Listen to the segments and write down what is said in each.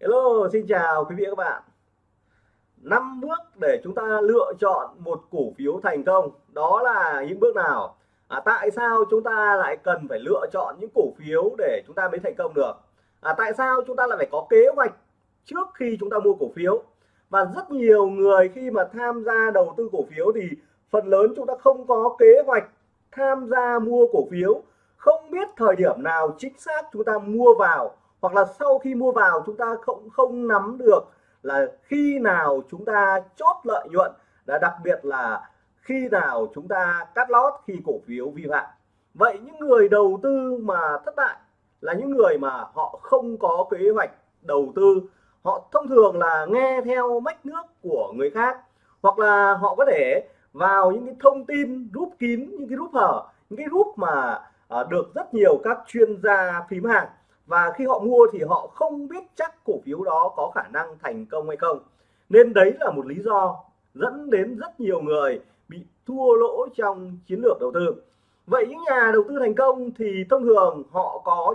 Hello, xin chào quý vị và các bạn. Năm bước để chúng ta lựa chọn một cổ phiếu thành công, đó là những bước nào? À, tại sao chúng ta lại cần phải lựa chọn những cổ phiếu để chúng ta mới thành công được? À, tại sao chúng ta lại phải có kế hoạch trước khi chúng ta mua cổ phiếu? Và rất nhiều người khi mà tham gia đầu tư cổ phiếu thì phần lớn chúng ta không có kế hoạch tham gia mua cổ phiếu, không biết thời điểm nào chính xác chúng ta mua vào hoặc là sau khi mua vào chúng ta không không nắm được là khi nào chúng ta chốt lợi nhuận là đặc biệt là khi nào chúng ta cắt lót khi cổ phiếu vi phạm. Vậy những người đầu tư mà thất bại là những người mà họ không có kế hoạch đầu tư. Họ thông thường là nghe theo mách nước của người khác hoặc là họ có thể vào những cái thông tin rút kín những cái rút hở những cái rút mà à, được rất nhiều các chuyên gia phím hàng và khi họ mua thì họ không biết chắc cổ phiếu đó có khả năng thành công hay không. Nên đấy là một lý do dẫn đến rất nhiều người bị thua lỗ trong chiến lược đầu tư. Vậy những nhà đầu tư thành công thì thông thường họ có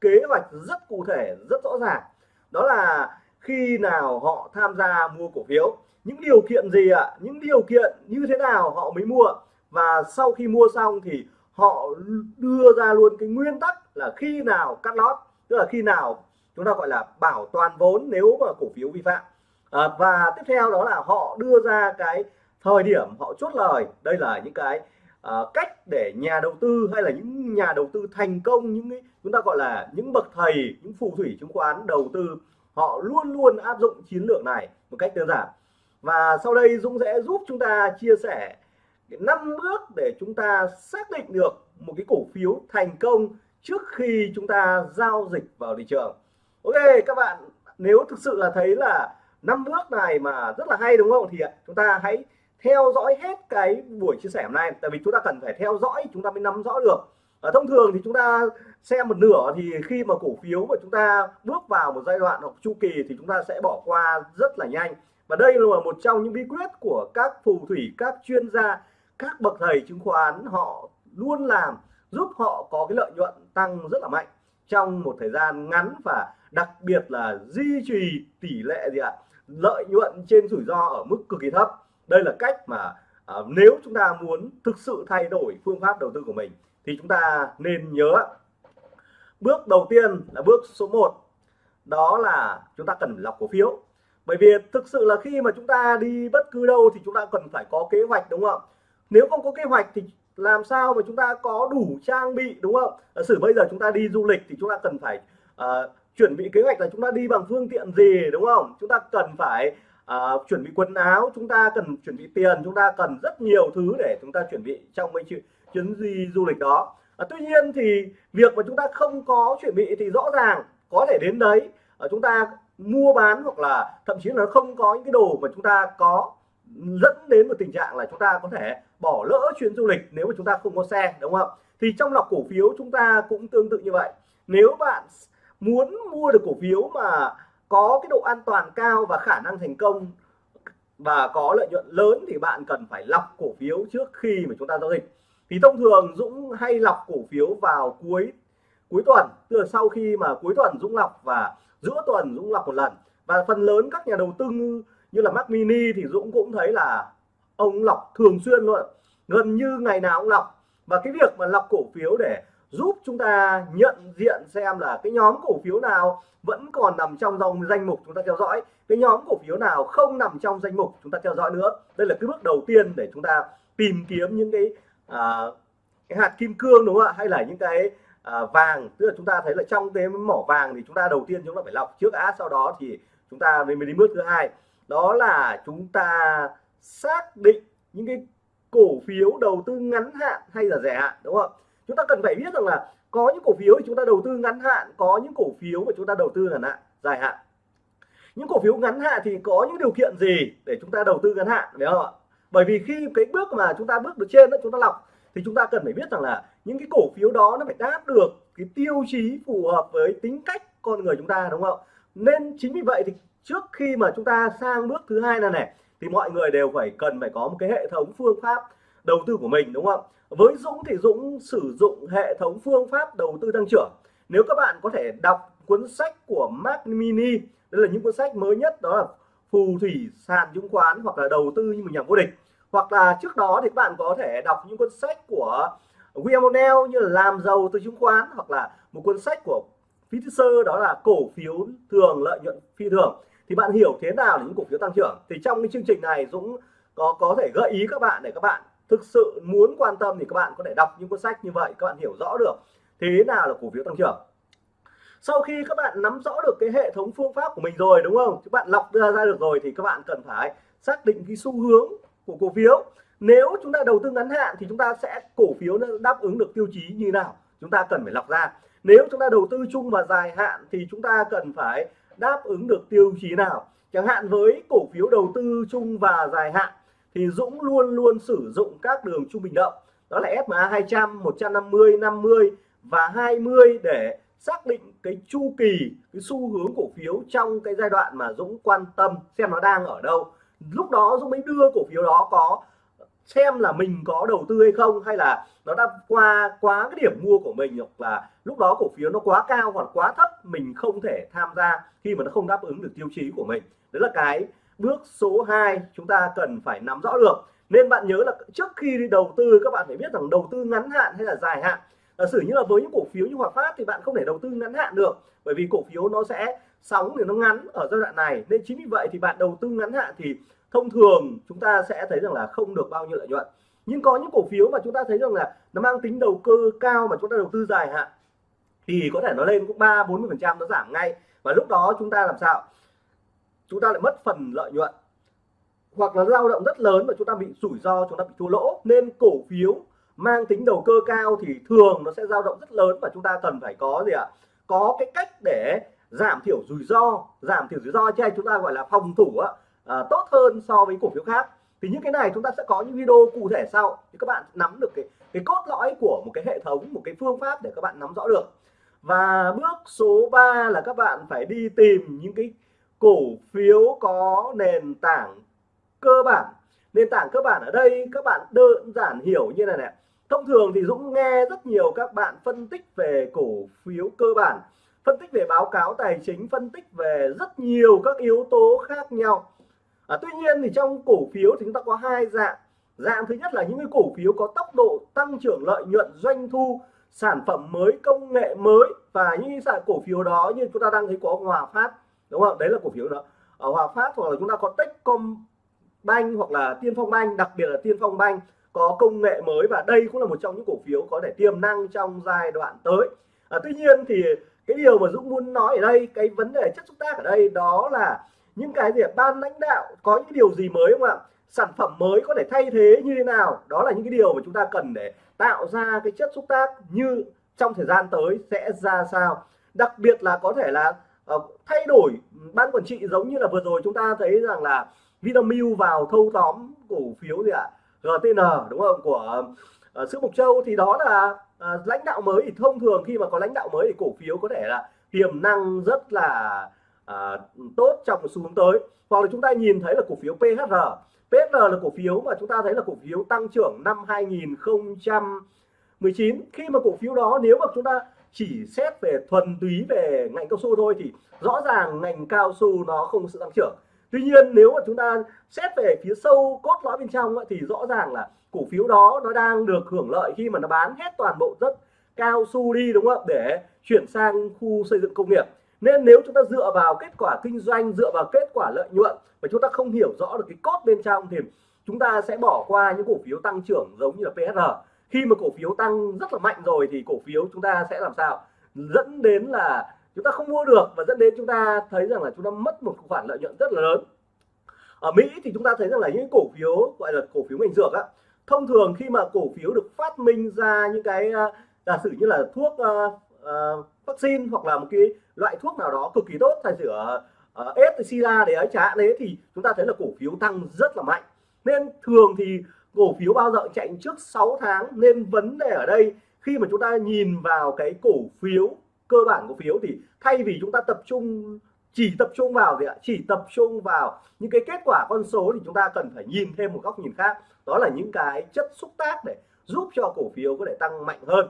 kế hoạch rất cụ thể, rất rõ ràng. Đó là khi nào họ tham gia mua cổ phiếu, những điều kiện gì ạ? À? những điều kiện như thế nào họ mới mua? Và sau khi mua xong thì họ đưa ra luôn cái nguyên tắc là khi nào cắt lót tức là khi nào chúng ta gọi là bảo toàn vốn nếu mà cổ phiếu vi phạm. À, và tiếp theo đó là họ đưa ra cái thời điểm họ chốt lời. Đây là những cái uh, cách để nhà đầu tư hay là những nhà đầu tư thành công những cái chúng ta gọi là những bậc thầy những phù thủy chứng khoán đầu tư họ luôn luôn áp dụng chiến lược này một cách đơn giản. Và sau đây Dũng sẽ giúp chúng ta chia sẻ năm bước để chúng ta xác định được một cái cổ phiếu thành công trước khi chúng ta giao dịch vào thị trường. Ok các bạn nếu thực sự là thấy là năm bước này mà rất là hay đúng không? Thì chúng ta hãy theo dõi hết cái buổi chia sẻ hôm nay. Tại vì chúng ta cần phải theo dõi chúng ta mới nắm rõ được. À, thông thường thì chúng ta xem một nửa thì khi mà cổ phiếu mà chúng ta bước vào một giai đoạn hoặc chu kỳ thì chúng ta sẽ bỏ qua rất là nhanh. Và đây là một trong những bí quyết của các phù thủy các chuyên gia các bậc thầy chứng khoán họ luôn làm giúp họ có cái lợi nhuận tăng rất là mạnh trong một thời gian ngắn và đặc biệt là duy trì tỷ lệ gì ạ? Lợi nhuận trên rủi ro ở mức cực kỳ thấp. Đây là cách mà à, nếu chúng ta muốn thực sự thay đổi phương pháp đầu tư của mình thì chúng ta nên nhớ bước đầu tiên là bước số 1 đó là chúng ta cần lọc cổ phiếu. Bởi vì thực sự là khi mà chúng ta đi bất cứ đâu thì chúng ta cần phải có kế hoạch đúng không nếu không có kế hoạch thì làm sao mà chúng ta có đủ trang bị đúng không giả sử bây giờ chúng ta đi du lịch thì chúng ta cần phải uh, chuẩn bị kế hoạch là chúng ta đi bằng phương tiện gì đúng không chúng ta cần phải uh, chuẩn bị quần áo chúng ta cần chuẩn bị tiền chúng ta cần rất nhiều thứ để chúng ta chuẩn bị trong cái chuyến, chuyến đi du lịch đó uh, tuy nhiên thì việc mà chúng ta không có chuẩn bị thì rõ ràng có thể đến đấy uh, chúng ta mua bán hoặc là thậm chí là không có những cái đồ mà chúng ta có dẫn đến một tình trạng là chúng ta có thể bỏ lỡ chuyến du lịch nếu mà chúng ta không có xe, đúng không? Thì trong lọc cổ phiếu chúng ta cũng tương tự như vậy. Nếu bạn muốn mua được cổ phiếu mà có cái độ an toàn cao và khả năng thành công và có lợi nhuận lớn thì bạn cần phải lọc cổ phiếu trước khi mà chúng ta giao dịch. Thì thông thường Dũng hay lọc cổ phiếu vào cuối cuối tuần, tức là sau khi mà cuối tuần Dũng lọc và giữa tuần Dũng lọc một lần. Và phần lớn các nhà đầu tư như là Mac Mini thì Dũng cũng thấy là ông lọc thường xuyên luôn. Gần như ngày nào ông lọc và cái việc mà lọc cổ phiếu để giúp chúng ta nhận diện xem là cái nhóm cổ phiếu nào vẫn còn nằm trong dòng danh mục chúng ta theo dõi cái nhóm cổ phiếu nào không nằm trong danh mục chúng ta theo dõi nữa. Đây là cái bước đầu tiên để chúng ta tìm kiếm những cái à, cái hạt kim cương đúng không ạ? Hay là những cái à, vàng. Tức là chúng ta thấy là trong cái mỏ vàng thì chúng ta đầu tiên chúng ta phải lọc trước á sau đó thì chúng ta mới đến bước thứ hai. Đó là chúng ta xác định những cái cổ phiếu đầu tư ngắn hạn hay là dài hạn, đúng không? Chúng ta cần phải biết rằng là có những cổ phiếu thì chúng ta đầu tư ngắn hạn, có những cổ phiếu mà chúng ta đầu tư ngắn hạn, dài hạn. Những cổ phiếu ngắn hạn thì có những điều kiện gì để chúng ta đầu tư ngắn hạn, phải không ạ? Bởi vì khi cái bước mà chúng ta bước được trên đó, chúng ta lọc, thì chúng ta cần phải biết rằng là những cái cổ phiếu đó nó phải đáp được cái tiêu chí phù hợp với tính cách con người chúng ta, đúng không? Nên chính vì vậy thì trước khi mà chúng ta sang bước thứ hai là này thì mọi người đều phải cần phải có một cái hệ thống phương pháp đầu tư của mình, đúng không với Dũng thì Dũng sử dụng hệ thống phương pháp đầu tư tăng trưởng. Nếu các bạn có thể đọc cuốn sách của Mark Mini, đây là những cuốn sách mới nhất, đó là phù thủy sàn chứng khoán hoặc là đầu tư như một nhà vô địch. Hoặc là trước đó thì các bạn có thể đọc những cuốn sách của William O'Neill như là làm giàu từ chứng khoán hoặc là một cuốn sách của Fisher đó là cổ phiếu thường, lợi nhuận phi thường thì bạn hiểu thế nào là những cổ phiếu tăng trưởng? Thì trong cái chương trình này Dũng có có thể gợi ý các bạn để các bạn thực sự muốn quan tâm thì các bạn có thể đọc những cuốn sách như vậy, các bạn hiểu rõ được thế nào là cổ phiếu tăng trưởng. Sau khi các bạn nắm rõ được cái hệ thống phương pháp của mình rồi, đúng không? Các bạn lọc ra ra được rồi thì các bạn cần phải xác định cái xu hướng của cổ phiếu. Nếu chúng ta đầu tư ngắn hạn thì chúng ta sẽ, cổ phiếu nó đáp ứng được tiêu chí như nào? Chúng ta cần phải lọc ra. Nếu chúng ta đầu tư chung và dài hạn thì chúng ta cần phải đáp ứng được tiêu chí nào. Chẳng hạn với cổ phiếu đầu tư chung và dài hạn, thì Dũng luôn luôn sử dụng các đường trung bình động đó là SMA 200 150 50 và 20 để xác định cái chu kỳ, cái xu hướng cổ phiếu trong cái giai đoạn mà Dũng quan tâm xem nó đang ở đâu. Lúc đó Dũng mới đưa cổ phiếu đó có xem là mình có đầu tư hay không, hay là nó đã qua, quá cái điểm mua của mình, hoặc là lúc đó cổ phiếu nó quá cao hoặc quá thấp, mình không thể tham gia khi mà nó không đáp ứng được tiêu chí của mình. Đấy là cái bước số 2 chúng ta cần phải nắm rõ được. Nên bạn nhớ là trước khi đi đầu tư, các bạn phải biết rằng đầu tư ngắn hạn hay là dài hạn. Giả sử như là với những cổ phiếu như Hòa Phát thì bạn không thể đầu tư ngắn hạn được, bởi vì cổ phiếu nó sẽ sóng thì nó ngắn ở giai đoạn này. Nên chính vì vậy thì bạn đầu tư ngắn hạn thì thông thường chúng ta sẽ thấy rằng là không được bao nhiêu lợi nhuận. Nhưng có những cổ phiếu mà chúng ta thấy rằng là nó mang tính đầu cơ cao mà chúng ta đầu tư dài hạn thì có thể nó lên cũng ba bốn mươi phần trăm nó giảm ngay. Và lúc đó chúng ta làm sao? Chúng ta lại mất phần lợi nhuận. Hoặc là lao động rất lớn và chúng ta bị rủi ro chúng ta bị thua lỗ. Nên cổ phiếu mang tính đầu cơ cao thì thường nó sẽ dao động rất lớn và chúng ta cần phải có gì ạ? Có cái cách để giảm thiểu rủi ro. Giảm thiểu rủi ro cho chúng ta gọi là phòng thủ á, à, tốt hơn so với cổ phiếu khác. Thì những cái này chúng ta sẽ có những video cụ thể sau thì các bạn nắm được cái cái cốt lõi của một cái hệ thống một cái phương pháp để các bạn nắm rõ được. Và bước số 3 là các bạn phải đi tìm những cái cổ phiếu có nền tảng cơ bản. Nền tảng cơ bản ở đây các bạn đơn giản hiểu như này này. Thông thường thì Dũng nghe rất nhiều các bạn phân tích về cổ phiếu cơ bản phân tích về báo cáo tài chính phân tích về rất nhiều các yếu tố khác nhau à, tuy nhiên thì trong cổ phiếu thì chúng ta có hai dạng. Dạng thứ nhất là những cái cổ phiếu có tốc độ tăng trưởng lợi nhuận doanh thu sản phẩm mới công nghệ mới và những sản cổ phiếu đó như chúng ta đang thấy có Hòa Phát đúng không? Đấy là cổ phiếu đó. Ở Hòa Phát hoặc là chúng ta có Techcombank hoặc là Tiên Phong Bank đặc biệt là Tiên Phong Bank có công nghệ mới và đây cũng là một trong những cổ phiếu có thể tiềm năng trong giai đoạn tới. À, tuy nhiên thì cái điều mà Dũng muốn nói ở đây cái vấn đề chất xúc tác ở đây đó là những cái gì ban lãnh đạo có những điều gì mới không ạ? Sản phẩm mới có thể thay thế như thế nào? Đó là những cái điều mà chúng ta cần để tạo ra cái chất xúc tác như trong thời gian tới sẽ ra sao. Đặc biệt là có thể là uh, thay đổi ban quản trị giống như là vừa rồi chúng ta thấy rằng là Vinamilk vào thâu tóm cổ phiếu gì ạ? GTN đúng không? Của uh, sữa Mộc Châu. Thì đó là uh, lãnh đạo mới. Thì thông thường khi mà có lãnh đạo mới thì cổ phiếu có thể là tiềm năng rất là à, tốt trong xu hướng tới. Hoặc là chúng ta nhìn thấy là cổ phiếu PHR PHR là cổ phiếu mà chúng ta thấy là cổ phiếu tăng trưởng năm 2019 khi mà cổ phiếu đó nếu mà chúng ta chỉ xét về thuần túy về ngành cao su thôi thì rõ ràng ngành cao su nó không có sự tăng trưởng. Tuy nhiên nếu mà chúng ta xét về phía sâu cốt lõi bên trong thì rõ ràng là cổ phiếu đó nó đang được hưởng lợi khi mà nó bán hết toàn bộ rất cao su đi đúng không để chuyển sang khu xây dựng công nghiệp nên nếu chúng ta dựa vào kết quả kinh doanh dựa vào kết quả lợi nhuận và chúng ta không hiểu rõ được cái cốt bên trong thì chúng ta sẽ bỏ qua những cổ phiếu tăng trưởng giống như là PSR khi mà cổ phiếu tăng rất là mạnh rồi thì cổ phiếu chúng ta sẽ làm sao? Dẫn đến là chúng ta không mua được và dẫn đến chúng ta thấy rằng là chúng ta mất một khoản lợi nhuận rất là lớn. Ở Mỹ thì chúng ta thấy rằng là những cổ phiếu gọi là cổ phiếu ngành dược á thông thường khi mà cổ phiếu được phát minh ra những cái à, giả sử như là thuốc uh, uh, vaccine hoặc là một cái loại thuốc nào đó cực kỳ tốt thay sửa uh, S sida để ấy trả đấy thì chúng ta thấy là cổ phiếu tăng rất là mạnh. Nên thường thì cổ phiếu bao giờ chạy trước 6 tháng. Nên vấn đề ở đây khi mà chúng ta nhìn vào cái cổ phiếu cơ bản cổ phiếu thì thay vì chúng ta tập trung chỉ tập trung vào gì ạ? Chỉ tập trung vào những cái kết quả con số thì chúng ta cần phải nhìn thêm một góc nhìn khác. Đó là những cái chất xúc tác để giúp cho cổ phiếu có thể tăng mạnh hơn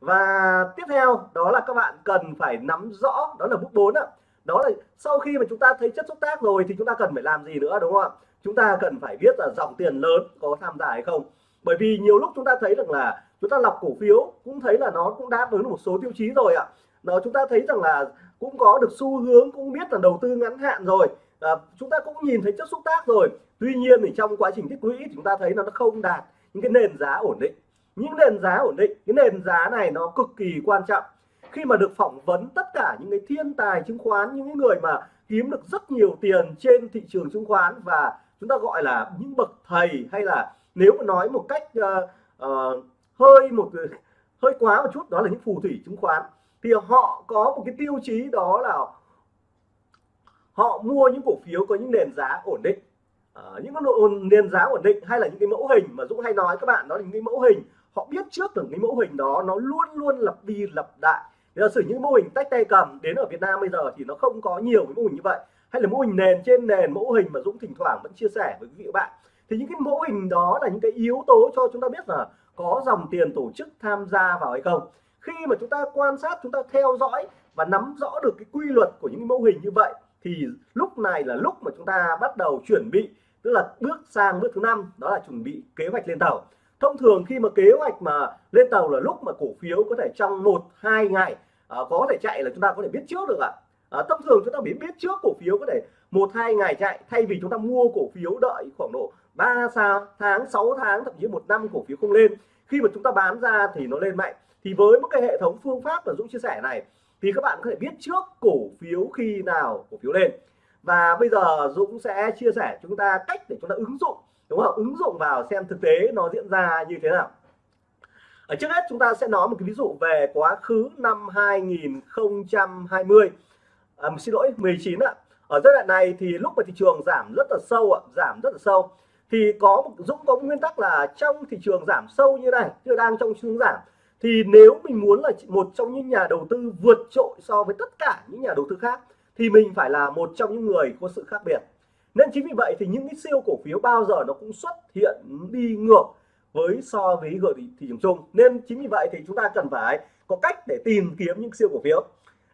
và tiếp theo đó là các bạn cần phải nắm rõ đó là bước 4 ạ. Đó là sau khi mà chúng ta thấy chất xúc tác rồi thì chúng ta cần phải làm gì nữa đúng không ạ? Chúng ta cần phải biết là dòng tiền lớn có tham gia hay không. Bởi vì nhiều lúc chúng ta thấy rằng là chúng ta lọc cổ phiếu cũng thấy là nó cũng đáp ứng được một số tiêu chí rồi ạ. Nó chúng ta thấy rằng là cũng có được xu hướng cũng biết là đầu tư ngắn hạn rồi. À, chúng ta cũng nhìn thấy chất xúc tác rồi. Tuy nhiên thì trong quá trình tích lũy chúng ta thấy là nó không đạt những cái nền giá ổn định những nền giá ổn định cái nền giá này nó cực kỳ quan trọng. Khi mà được phỏng vấn tất cả những cái thiên tài chứng khoán những người mà kiếm được rất nhiều tiền trên thị trường chứng khoán và chúng ta gọi là những bậc thầy hay là nếu mà nói một cách uh, uh, hơi một hơi quá một chút đó là những phù thủy chứng khoán thì họ có một cái tiêu chí đó là họ mua những cổ phiếu có những nền giá ổn định. À, những cái nền giá ổn định hay là những cái mẫu hình mà Dũng hay nói các bạn đó là những cái mẫu hình họ biết trước được cái mẫu hình đó, nó luôn luôn lặp đi lặp lại. Giả sử những mô hình tách tay cầm đến ở Việt Nam bây giờ thì nó không có nhiều cái mô hình như vậy. Hay là mô hình nền trên nền, mẫu hình mà Dũng thỉnh thoảng vẫn chia sẻ với quý vị và bạn. Thì những cái mẫu hình đó là những cái yếu tố cho chúng ta biết là có dòng tiền tổ chức tham gia vào hay không. Khi mà chúng ta quan sát, chúng ta theo dõi và nắm rõ được cái quy luật của những mẫu hình như vậy, thì lúc này là lúc mà chúng ta bắt đầu chuẩn bị, tức là bước sang bước thứ năm, đó là chuẩn bị kế hoạch lên tàu thông thường khi mà kế hoạch mà lên tàu là lúc mà cổ phiếu có thể trong một hai ngày à, có thể chạy là chúng ta có thể biết trước được ạ. À, thông thường chúng ta biết biết trước cổ phiếu có thể một hai ngày chạy thay vì chúng ta mua cổ phiếu đợi khoảng độ 3 tháng 6 tháng thậm chí một năm cổ phiếu không lên. Khi mà chúng ta bán ra thì nó lên mạnh. Thì với một cái hệ thống phương pháp mà Dũng chia sẻ này thì các bạn có thể biết trước cổ phiếu khi nào cổ phiếu lên. Và bây giờ Dũng sẽ chia sẻ chúng ta cách để chúng ta ứng dụng đúng không? Ứng dụng vào xem thực tế nó diễn ra như thế nào. Ở trước hết chúng ta sẽ nói một cái ví dụ về quá khứ năm 2020 à, xin lỗi 19 ạ. Ở giai đoạn này thì lúc mà thị trường giảm rất là sâu ạ giảm rất là sâu. Thì có một Dũng có một nguyên tắc là trong thị trường giảm sâu như này chưa đang trong xu hướng giảm thì nếu mình muốn là một trong những nhà đầu tư vượt trội so với tất cả những nhà đầu tư khác thì mình phải là một trong những người có sự khác biệt nên chính vì vậy thì những cái siêu cổ phiếu bao giờ nó cũng xuất hiện đi ngược với so với gợi thị, thị trường chung. Nên chính vì vậy thì chúng ta cần phải có cách để tìm kiếm những siêu cổ phiếu.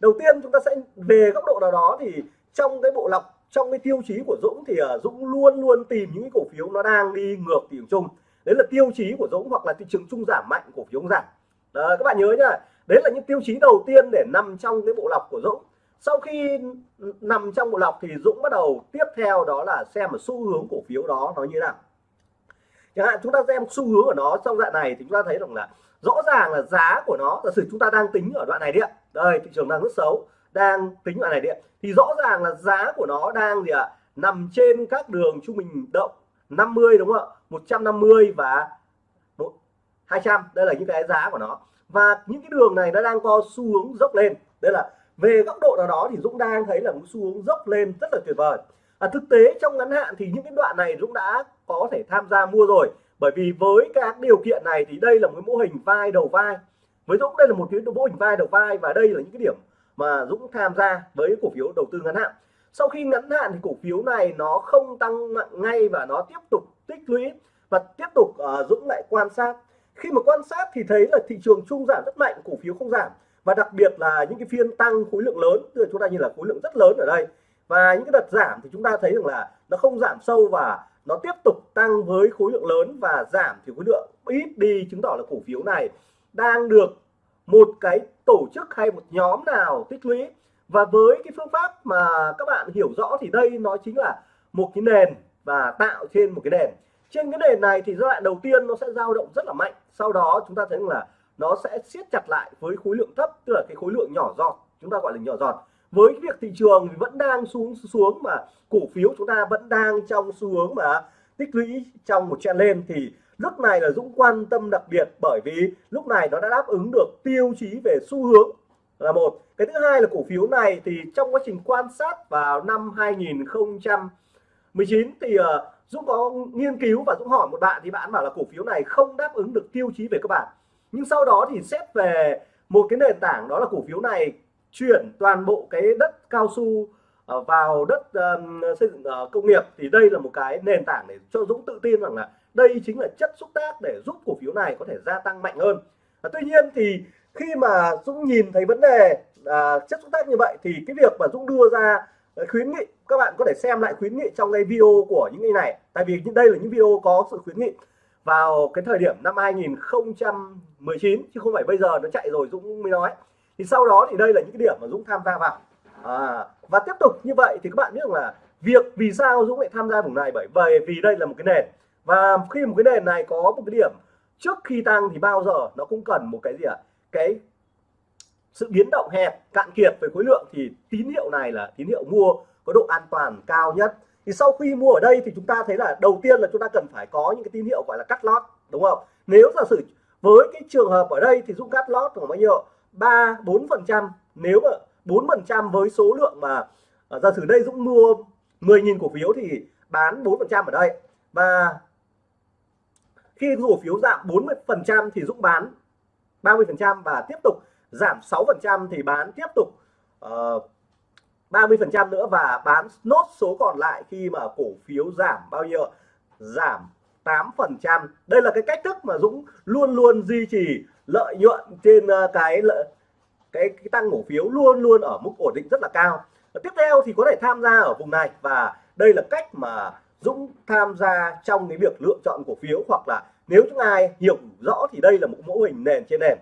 Đầu tiên chúng ta sẽ về góc độ nào đó thì trong cái bộ lọc trong cái tiêu chí của Dũng thì à, Dũng luôn luôn tìm những cái cổ phiếu nó đang đi ngược thị trường chung. Đấy là tiêu chí của Dũng hoặc là thị trường chung giảm mạnh cổ phiếu giảm. Đó, các bạn nhớ nhá đấy là những tiêu chí đầu tiên để nằm trong cái bộ lọc của Dũng sau khi nằm trong bộ lọc thì Dũng bắt đầu tiếp theo đó là xem một xu hướng cổ phiếu đó nó như thế nào. Chẳng hạn chúng ta xem xu hướng của nó trong đoạn này thì chúng ta thấy rằng là rõ ràng là giá của nó giả sử chúng ta đang tính ở đoạn này đi ạ, đây thị trường đang rất xấu đang tính đoạn này đi ạ, thì rõ ràng là giá của nó đang gì ạ? Nằm trên các đường trung bình động 50 đúng không ạ? 150 và 200 đây là những cái giá của nó. Và những cái đường này nó đang có xu hướng dốc lên. Đây là về góc độ nào đó thì Dũng đang thấy là một xu hướng dốc lên rất là tuyệt vời. À, thực tế trong ngắn hạn thì những cái đoạn này Dũng đã có thể tham gia mua rồi. Bởi vì với các điều kiện này thì đây là một cái mô hình vai đầu vai. Với Dũng đây là một cái mô hình vai đầu vai và đây là những cái điểm mà Dũng tham gia với cổ phiếu đầu tư ngắn hạn. Sau khi ngắn hạn thì cổ phiếu này nó không tăng mạnh ngay và nó tiếp tục tích lũy và tiếp tục uh, Dũng lại quan sát. Khi mà quan sát thì thấy là thị trường chung giảm rất mạnh cổ phiếu không giảm và đặc biệt là những cái phiên tăng khối lượng lớn, tức là chúng ta nhìn là khối lượng rất lớn ở đây. Và những cái đợt giảm thì chúng ta thấy rằng là nó không giảm sâu và nó tiếp tục tăng với khối lượng lớn và giảm thì khối lượng ít đi, chứng tỏ là cổ phiếu này đang được một cái tổ chức hay một nhóm nào tích lũy. Và với cái phương pháp mà các bạn hiểu rõ thì đây nó chính là một cái nền và tạo trên một cái nền. Trên cái nền này thì giai đoạn đầu tiên nó sẽ dao động rất là mạnh. Sau đó chúng ta thấy là nó sẽ siết chặt lại với khối lượng thấp tức là cái khối lượng nhỏ giọt chúng ta gọi là nhỏ giọt. Với việc thị trường vẫn đang xuống xuống mà cổ phiếu chúng ta vẫn đang trong xu hướng mà tích lũy trong một trend lên thì lúc này là Dũng quan tâm đặc biệt bởi vì lúc này nó đã đáp ứng được tiêu chí về xu hướng là một. Cái thứ hai là cổ phiếu này thì trong quá trình quan sát vào năm 2019 thì uh, Dũng có nghiên cứu và Dũng hỏi một bạn thì bạn bảo là cổ phiếu này không đáp ứng được tiêu chí về các bạn nhưng sau đó thì xét về một cái nền tảng đó là cổ phiếu này chuyển toàn bộ cái đất cao su ờ, vào đất um, xây dựng uh, công nghiệp thì đây là một cái nền tảng để cho Dũng tự tin rằng là đây chính là chất xúc tác để giúp cổ phiếu này có thể gia tăng mạnh hơn. À, tuy nhiên thì khi mà Dũng nhìn thấy vấn đề à, chất xúc tác như vậy thì cái việc mà Dũng đưa ra khuyến nghị các bạn có thể xem lại khuyến nghị trong cái video của những cái này. Tại vì đây là những video có sự khuyến nghị vào cái thời điểm năm 2019 chứ không phải bây giờ nó chạy rồi Dũng mới nói. Thì sau đó thì đây là những cái điểm mà Dũng tham gia vào. À, và tiếp tục như vậy thì các bạn biết rằng là việc vì sao Dũng lại tham gia vùng này? Bởi bởi vì đây là một cái nền. Và khi một cái nền này có một cái điểm trước khi tăng thì bao giờ nó cũng cần một cái gì ạ? À? cái sự biến động hẹp cạn kiệt về khối lượng. Thì tín hiệu này là tín hiệu mua có độ an toàn cao nhất thì sau khi mua ở đây thì chúng ta thấy là đầu tiên là chúng ta cần phải có những cái tín hiệu gọi là cắt lót đúng không? Nếu giả sử với cái trường hợp ở đây thì Dũng cắt lót khoảng bao nhiêu? Ba bốn phần trăm. Nếu mà bốn phần trăm với số lượng mà ờ, giả sử đây Dũng mua 10.000 cổ phiếu thì bán 4 phần trăm ở đây. Và khi cổ phiếu giảm 40 phần trăm thì Dũng bán 30 phần trăm và tiếp tục giảm 6 phần trăm thì bán tiếp tục uh, 30% nữa và bán nốt số còn lại khi mà cổ phiếu giảm bao nhiêu giảm 8%. đây là cái cách thức mà Dũng luôn luôn duy trì lợi nhuận trên ờ, cái lợi cái, cái tăng cổ phiếu luôn luôn ở mức ổn định rất là cao. Tiếp theo thì có thể tham gia ở vùng này và đây là cách mà Dũng tham gia trong cái việc lựa chọn cổ phiếu hoặc là nếu chúng ai hiểu rõ thì đây là một mô hình nền trên nền.